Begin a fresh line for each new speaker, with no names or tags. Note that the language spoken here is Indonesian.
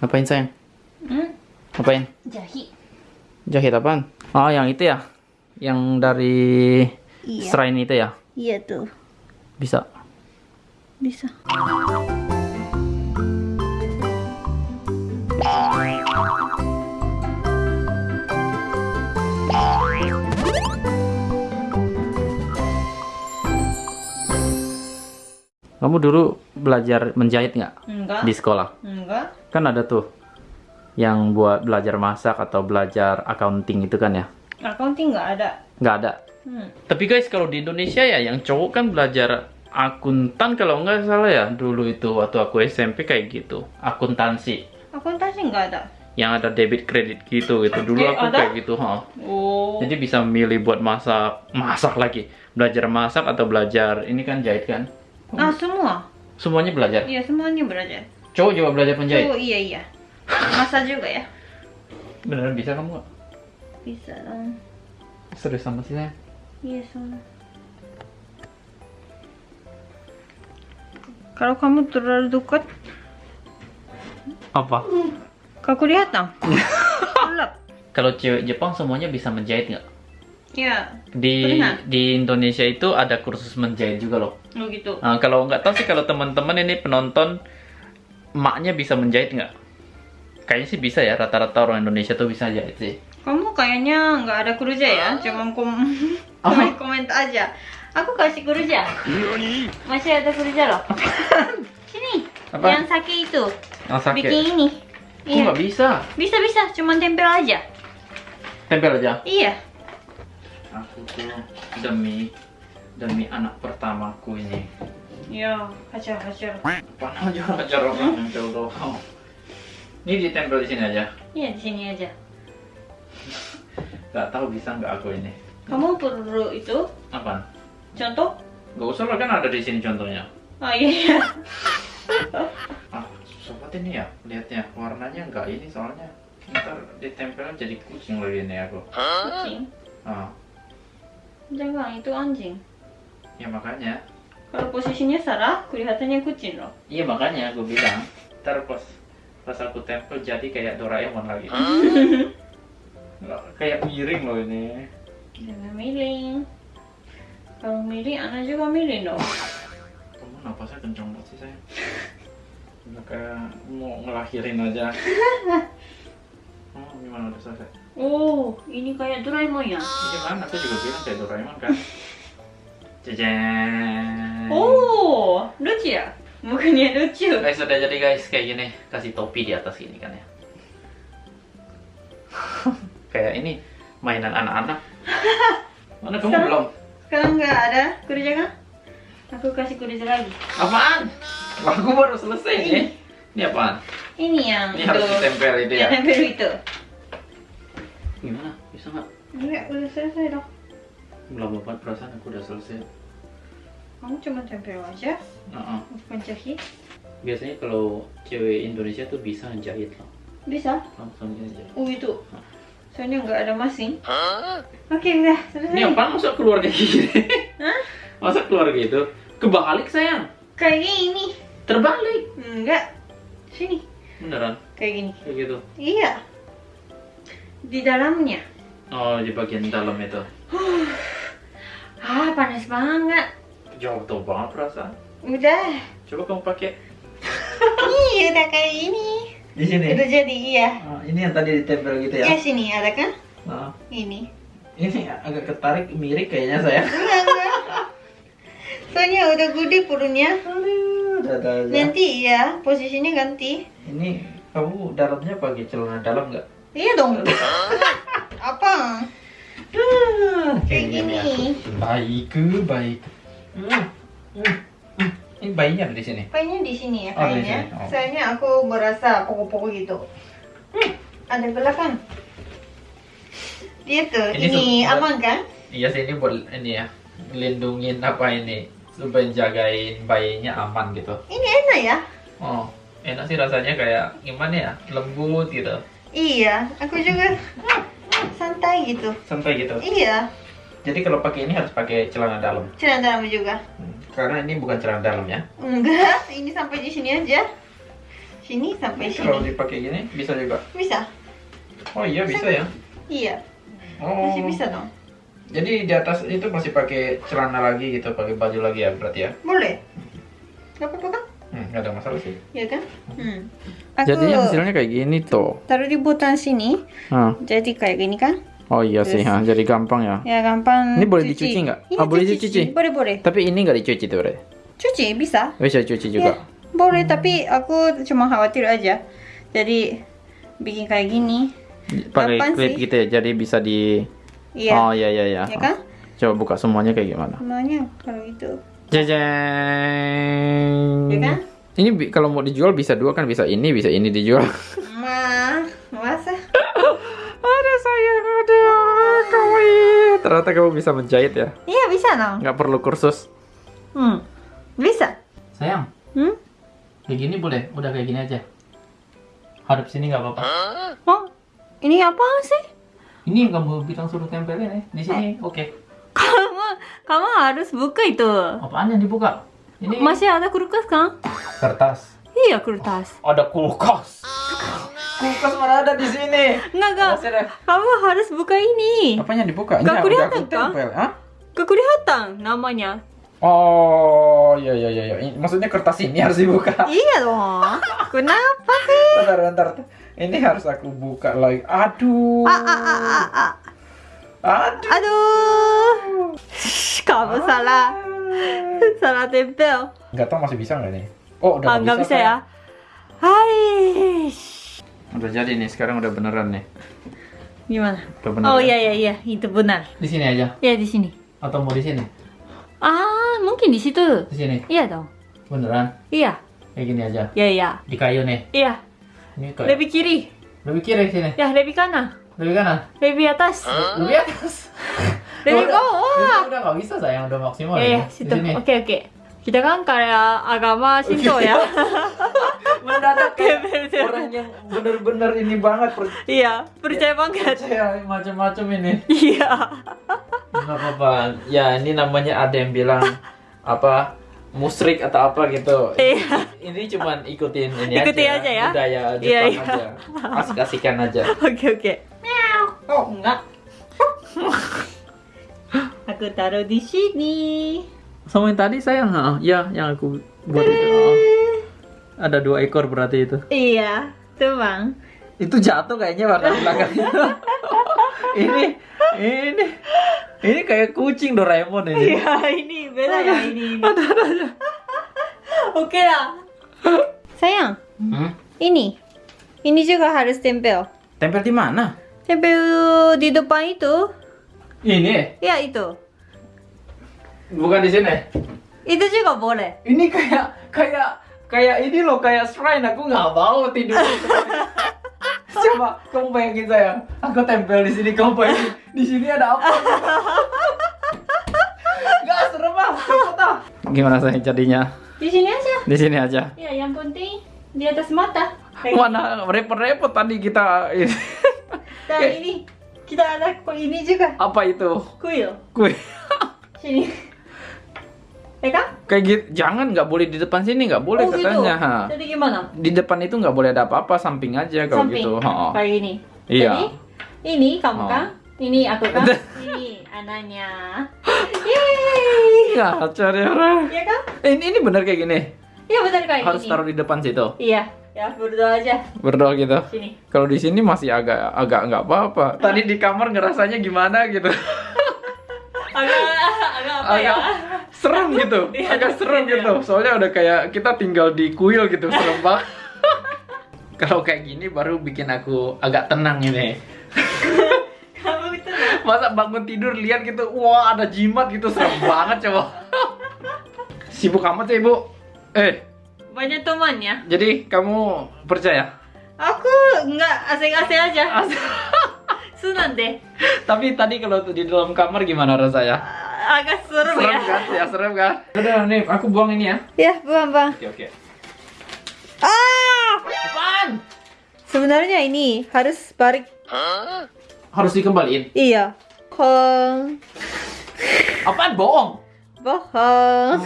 Ngapain sayang?
Hmm?
Ngapain?
Jahit.
Jahit apaan? Oh, yang itu ya? Yang dari
Iya.
shrine itu ya?
Iya tuh.
Bisa.
Bisa.
Kamu dulu belajar menjahit nggak
Enggak.
di sekolah?
Enggak.
Kan ada tuh yang buat belajar masak atau belajar accounting itu kan ya?
Accounting nggak ada.
Nggak ada.
Hmm.
Tapi guys, kalau di Indonesia ya, yang cowok kan belajar akuntan kalau nggak salah ya dulu itu waktu aku SMP kayak gitu akuntansi
Akuntansi nggak ada.
yang ada debit kredit gitu gitu dulu
Eh,
aku
ada?
kayak gitu ha
Oh.
jadi bisa milih buat masak masak lagi belajar masak atau belajar ini kan jahit kan
Ah semua.
semuanya belajar
Iya semuanya belajar.
cowok juga belajar menjahit
Oh iya iya. Masa juga ya.
beneran bisa kamu nggak
Bisa dong.
serius sama sih saya
Iya sama. Kalau kamu terlalu dekat,
apa
kau kelihatan. Gelap.
kalau cewek Jepang semuanya bisa menjahit nggak
Ya.
di
Pernah.
di Indonesia itu ada kursus menjahit juga loh
Oh gitu.
Nah, kalau nggak tahu sih kalau teman-teman ini penonton emaknya bisa menjahit nggak? Kayaknya sih bisa ya rata-rata orang Indonesia tuh bisa jahit sih.
Kamu kayaknya nggak ada kerja ya, cuma kom
Oh.
komentar aja. Aku kasih kerja. Masih ada kerja loh. Sini.
Apa?
Yang sakit itu.
Oh, sakit.
Bikin ini. Iya.
nggak bisa?
Bisa bisa, cuma tempel aja.
Tempel aja.
Iya.
Aku tuh demi demi anak pertamaku ini.
Ya, hajar-hajar.
Panah aja ajar orang nempel doang. Ini ditempel di sini aja.
Iya, di sini aja.
Gak tahu bisa nggak aku ini.
Kamu perlu itu
Apaan?
contoh?
Gak usah lah kan ada di sini contohnya.
Oh iya. iya.
Ah, sobat ini ya, lihatnya warnanya nggak ini soalnya ntar ditempelnya jadi kucing lagi ini aku.
Kucing.
Ah,
Jangan, itu anjing.
ya makanya,
Kalau posisinya salah, kelihatannya kucing loh.
iya makanya aku bilang, ntar pas pas aku tempel jadi kayak Doraemon lagi. Nggak, kayak miring loh ini.
Jangan miling. Kalau miling, anak juga miling dong.
Kamu napasnya kencang banget sih saya. Udah kayak mau ngelahirin aja. Oh, gimana udah selesai?
Oh, ini kayak Doraemon ya?
Ini kan aku juga bilang kayak Doraemon kan. Jajan.
Oh, lucu ya? Bukannya lucu.
Guys, udah jadi guys kayak gini. Kasih topi di atas gini kan ya. kayak ini mainan anak-anak. Mana kamu
Sekarang-
belum?
Sekarang nggak ada kerja kan? Aku kasih kerja lagi.
Apaan? Aku baru selesai nih. Ini apaan?
Ini yang
Ini harus ditempel itu ya.
Yang tempel itu.
Gimana? Bisa nggak?
Enggak, udah selesai dong.
Belum banget perasaan aku udah selesai.
Kamu cuma tempel aja,
Heeh.
bukan jahit.
Biasanya kalau cewek Indonesia tuh bisa jahit loh.
Bisa?
Langsung aja.
Oh itu. Soalnya nggak ada mesin. Oke, udah selesai.
Ini apaan masa keluar kayak gini?
Hah?
Masa keluar gitu? Kebalik sayang.
Kayak gini.
Terbalik.
Enggak.
Beneran?
Kayak gini.
Kayak gitu.
Iya. Di dalamnya.
Oh, di bagian dalam itu.
Ah, panas banget.
Jauh tuh banget perasaan.
Udah.
Coba kamu pakai.
Iya, udah kayak ini.
Di sini.
Udah jadi, iya.
ini yang tadi ditempel gitu
Ya sini ada kan?
Nah,
Ini.
ini agak ketarik miring kayaknya saya.
Enggak, enggak. Soalnya udah gede perutnya. Nanti ya, posisinya ganti.
Ini kamu dalamnya pakai celana dalam nggak?
Iya dong. Apa? Kayak gini.
Baik, baik. Hmm, hmm, hmm. Ini bayinya ada di sini.
Kayaknya di sini ya,
Oh, di
kayaknya.
sini. Oh.
Soalnya aku merasa pokok-pokok gitu. Hmm, ada belakang. Dia tuh,
Ini
ini, aman kan?
Iya sih ini buat ini ya, lindungin apa ini supaya jagain bayinya aman gitu.
Ini enak ya?
Oh, enak sih rasanya kayak gimana ya, lembut gitu,
Iya, aku juga santai gitu.
santai gitu.
Iya,
Jadi kalau pakai ini harus pakai celana dalam,
celana dalam juga.
Hmm, karena ini bukan celana dalam ya.
Enggak, ini sampai di sini aja. Sini sampai
Kalau
sini.
dipakai gini bisa juga.
Bisa?
Oh iya bisa ya.
Iya.
Oh.
Masih bisa dong.
Jadi di atas itu masih pakai celana lagi gitu, pakai baju lagi ya berarti ya?
Boleh. Gak apa-apa kan?
Hmm, nggak ada masalah sih.
Ya kan? Hmm.
Jadinya hasilnya kayak gini tuh.
taruh di butang sini.
Ah.
Jadi kayak gini kan?
Oh iya sih,
Terus-
ha. jadi gampang ya.
Ya gampang.
Ini boleh dicuci nggak?
Iya,
Ah, boleh
cuci,
dicuci?
Boleh boleh.
Tapi ini nggak dicuci tuh, Bre.
Cuci bisa.
Bisa cuci juga.
Ya, boleh tapi aku cuma khawatir aja. Jadi bikin kayak gini.
Pakai klip
sih?
gitu ya, jadi bisa di...
Iya.
Oh iya iya iya.
Ya kan?
Coba buka semuanya kayak gimana.
Semuanya kalau itu.
Jajang.
Ya kan?
Ini kalau mau dijual bisa dua kan, bisa ini, bisa ini dijual.
Ma, masa?
ada sayang, ada kawaii. Ternyata kamu bisa menjahit ya.
Iya bisa dong.
Nggak perlu kursus.
Hmm. Bisa.
Sayang,
Hmm?
kayak gini boleh? Udah kayak gini aja. Hadap sini nggak apa-apa.
Oh, ini apa sih?
Ini yang kamu bilang suruh tempelin ya. Di sini, oke.
Kamu, kamu harus buka itu.
Apaan yang dibuka? Ini
Masih ada kulkas kan?
kertas.
Iya kulkas.
Ada kulkas. Kulkas mana ada di sini?
Enggak enggak. Kamu harus buka ini.
Apanya dibuka? Ini
Nggak
udah
kelihatan,
aku tempel. Hah?
Kelihatan namanya.
Oh, iya iya iya. iya. Maksudnya kertas ini harus dibuka.
Iya dong. Kenapa sih?
Bentar, bentar. Ini harus aku buka lagi. Aduh.
Ah, ah, ah, ah, ah.
Aduh.
Aduh. Shh, Kamu salah. Salah tempel.
Nggak tahu masih bisa nggak nih? Oh, udah
Ah, nggak bisa ya. Hai.
Udah jadi nih, sekarang udah beneran nih.
Gimana?
Udah bener.
Oh
ya?
iya iya iya, itu benar.
Di sini aja.
Ya di sini.
Atau mau di sini?
Ah, mungkin di situ.
Di sini.
Iya dong.
Beneran?
Iya.
Kayak gini aja.
Iya iya.
Di kayu nih.
Iya.
Ini kayu.
Lebih kiri.
Lebih kiri sini.
Ya, lebih kanan.
Lebih kanan.
Lebih atas.
Lebih atas.
Lebih bawah.
Udah nggak bisa sayang, udah maksimal
Iya,
ya.
iya,
Di
situ. Oke, oke. Kita kan kayak agama Shinto ya.
Mendadak orang yang bener-bener ini banget per-
iya, percaya banget.
percaya macam-macam ini.
Iya.
Nggak apa-apa. Ya ini namanya ada yang bilang apa musrik atau apa gitu.
Iya.
Ini cuman ikutin ini
Ikutin
aja.
aja ya.
Budaya Jepang
Iya, iya.
aja. Asik-asikan aja.
Oke, oke. Oh, enggak. Aku taruh di sini.
Sama yang tadi sayang, ha? ya yang aku buat itu. oh. Ada dua ekor berarti itu.
Iya, tuh bang.
Itu jatuh kayaknya warna belakangnya. ini, ini, ini kayak kucing Doraemon ini.
Iya, ini beda ya ini. ini. Oke lah. Sayang,
Hmm?
ini. Ini juga harus tempel.
Tempel di mana?
Tempel di depan itu.
Ini,
Ya, itu.
bukan di sini.
Itu juga boleh.
Ini kayak, kayak, kayak ini loh, kayak shrine. Aku nggak mau tidur. Coba kamu bayangin saya, aku tempel di sini, kamu bayangin di sini ada apa? Gak serem ah, cepet ah. Gimana saya jadinya?
Di sini aja.
Di sini aja.
Ya, yang penting di atas mata.
Mana repot-repot tadi kita
Dan ini kita ada kok ini juga.
apa itu?
Kuil.
Kue.
Sini. Ya kan?
Kayak gitu, jangan nggak boleh di depan sini nggak boleh
oh,
katanya.
gitu.
ha.
Jadi gimana?
Di depan itu nggak boleh ada apa-apa, samping aja kalau
Samping.
gitu. ha.
Kayak ini.
Iya.
Jadi, ini kamu
Oh.
kan? Ini aku kan? ini anaknya. Yeay.
Ngaca deh orang.
Iya kan?
Eh, Ini ini bener kayak gini.
Iya benar kayak
Harus
gini.
taruh di depan situ.
Iya. Ya berdoa aja.
Berdoa gitu.
Sini.
Kalau di sini masih agak agak nggak apa-apa. Tadi di kamar ngerasanya gimana gitu.
Agak agak apa ya?
Serem gitu.
Iya,
Agak serem
iya.
gitu. Soalnya udah kayak kita tinggal di kuil gitu, serem banget. Kalau kayak gini baru bikin aku agak tenang ini.
Kamu itu
Masa bangun tidur lihat gitu, wah ada jimat gitu, serem banget coba. Sibuk amat ya ibu. Eh,
banyak temannya.
jadi kamu percaya?
Aku nggak asing-asing aja.
As-
Sunan deh.
Tapi tadi kalau di dalam kamar gimana rasanya?
Agak serem,
Serem
ya.
kan? Ya serem kan? Udah nih, aku buang ini ya.
Ya, buang bang.
Oke oke.
Ah!
Apaan?
Sebenarnya ini harus balik.
Harus dikembaliin.
Iya. Bohong.
Apaan bohong?
Bohong.